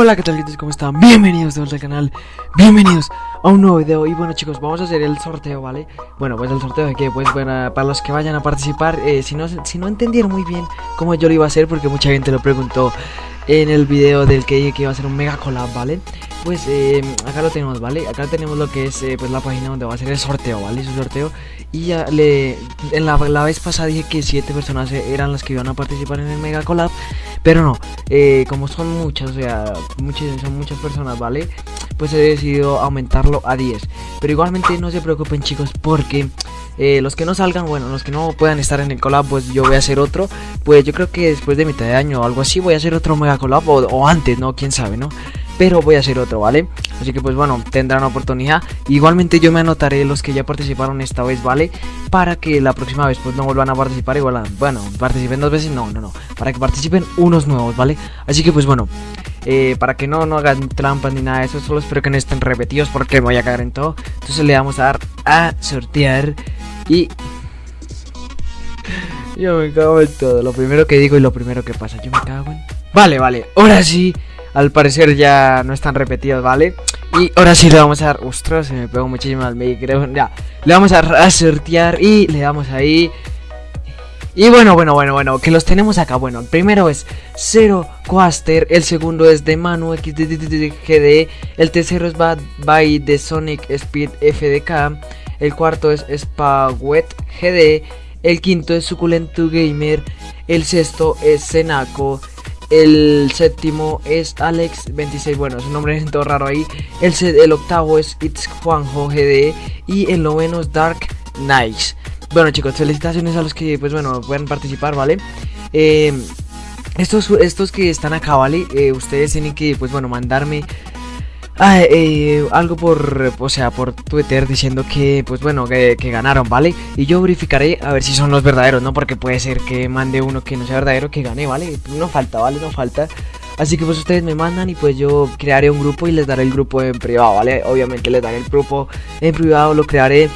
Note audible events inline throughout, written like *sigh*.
Hola, ¿qué tal? ¿Cómo están? Bienvenidos de vuelta al canal, bienvenidos a un nuevo video Y bueno chicos, vamos a hacer el sorteo, ¿vale? Bueno, pues el sorteo de que, pues bueno, para los que vayan a participar eh, si, no, si no entendieron muy bien cómo yo lo iba a hacer Porque mucha gente lo preguntó en el video del que dije que iba a ser un mega collab, ¿vale? Pues eh, acá lo tenemos, ¿vale? Acá tenemos lo que es eh, pues la página donde va a ser el sorteo, ¿vale? Su sorteo Y ya le... En la, la vez pasada dije que 7 personas eran las que iban a participar en el mega collab Pero no, eh, como son muchas, o sea, muchas, son muchas personas, ¿vale? Pues he decidido aumentarlo a 10 Pero igualmente no se preocupen chicos porque... Eh, los que no salgan, bueno, los que no puedan estar en el collab, pues yo voy a hacer otro. Pues yo creo que después de mitad de año o algo así, voy a hacer otro mega collab. O, antes, ¿no? Quién sabe, ¿no? Pero voy a hacer otro, ¿vale? Así que pues bueno, tendrán oportunidad. Igualmente yo me anotaré los que ya participaron esta vez, ¿vale? Para que la próxima vez pues no vuelvan a participar igual. bueno, participen dos veces, no, no, no. Para que participen unos nuevos, ¿vale? Así que pues bueno, eh, para que no, no hagan trampas ni nada de eso. Solo espero que no estén repetidos porque me voy a caer en todo. Entonces le vamos a dar a sortear. Y... *laughs* Yo me cago en todo. Lo primero que digo y lo primero que pasa. Yo me cago en... Vale, vale. Ahora sí. Al parecer ya no están repetidos, ¿vale? Y ahora sí le vamos a dar... Ostras, se me pegó muchísimo al creo. Ya. Le vamos a sortear y le damos ahí... Y bueno, bueno, bueno, bueno, que los tenemos acá. Bueno, el primero es Zero Quaster, el segundo es de Manu XDD, el tercero es Bad by The Sonic Speed FDK, el cuarto es Spagwet GD, el quinto es Suculento Gamer, el sexto es Senaco, el séptimo es Alex26, bueno, su nombre es todo raro ahí, el, el octavo es It's Juanjo GD y el noveno es Dark Nice. Bueno chicos, felicitaciones a los que pues bueno pueden participar, ¿vale? Eh, estos, estos que están acá, ¿vale? Eh, ustedes tienen que pues bueno mandarme ah, eh, algo por, o sea, por Twitter diciendo que, pues bueno, que, ganaron, ¿vale? Y yo verificaré a ver si son los verdaderos, ¿no? Porque puede ser que mande uno que no sea verdadero que gane, ¿vale? No falta, ¿vale? No falta. Así que pues ustedes me mandan y pues yo crearé un grupo y les daré el grupo en privado, ¿vale? Obviamente les daré el grupo en privado, lo crearé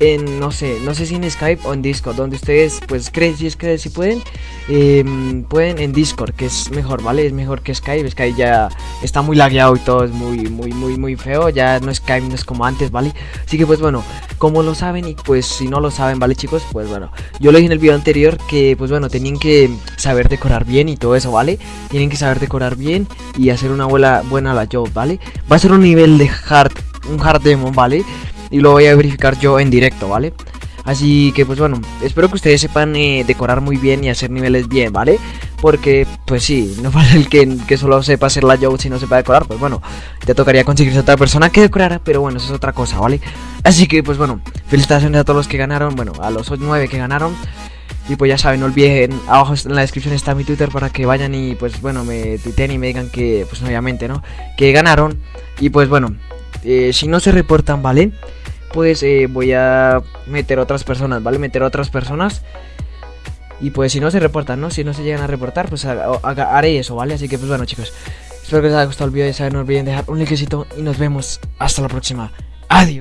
en, no sé, no sé si en Skype o en Discord, donde ustedes, pues, creen, si es que si pueden, em, pueden en Discord, que es mejor, ¿vale? Es mejor que Skype, Skype ya está muy lagueado y todo es muy, muy, muy, muy feo, ya no Skype, no es como antes, ¿vale? Así que, pues, bueno, como lo saben y pues si no lo saben, ¿vale, chicos? Pues, bueno, yo lo dije en el video anterior que, pues, bueno, tenían que saber decorar bien y todo eso, ¿vale? Tienen que saber decorar bien y hacer una buena, buena la job, ¿vale? Va a ser un nivel de hard, un hard demo, ¿vale? Y lo voy a verificar yo en directo, ¿vale? Así que pues bueno, espero que ustedes sepan eh, decorar muy bien y hacer niveles bien, ¿vale? Porque pues sí, *laughs* no vale el que, que solo sepa hacer la joke si no sepa decorar, pues bueno, te tocaría conseguirse otra persona que decorara, pero bueno, eso es otra cosa, ¿vale? Así que pues bueno, felicitaciones a todos los que ganaron, bueno, a los 9 que ganaron. Y pues ya saben, no olviden, abajo en la descripción está mi Twitter para que vayan y pues bueno, me tuiteen y me digan que, pues obviamente, ¿no? Que ganaron. Y pues bueno, eh, si no se reportan, ¿vale? Pues eh, voy a meter otras personas, ¿vale? Meter otras personas. Y pues si no se reportan, ¿no? Si no se llegan a reportar, pues haré eso, ¿vale? Así que pues bueno chicos, espero que les haya gustado el vídeo. Ya saben, no olviden dejar un likecito y nos vemos hasta la próxima. Adiós.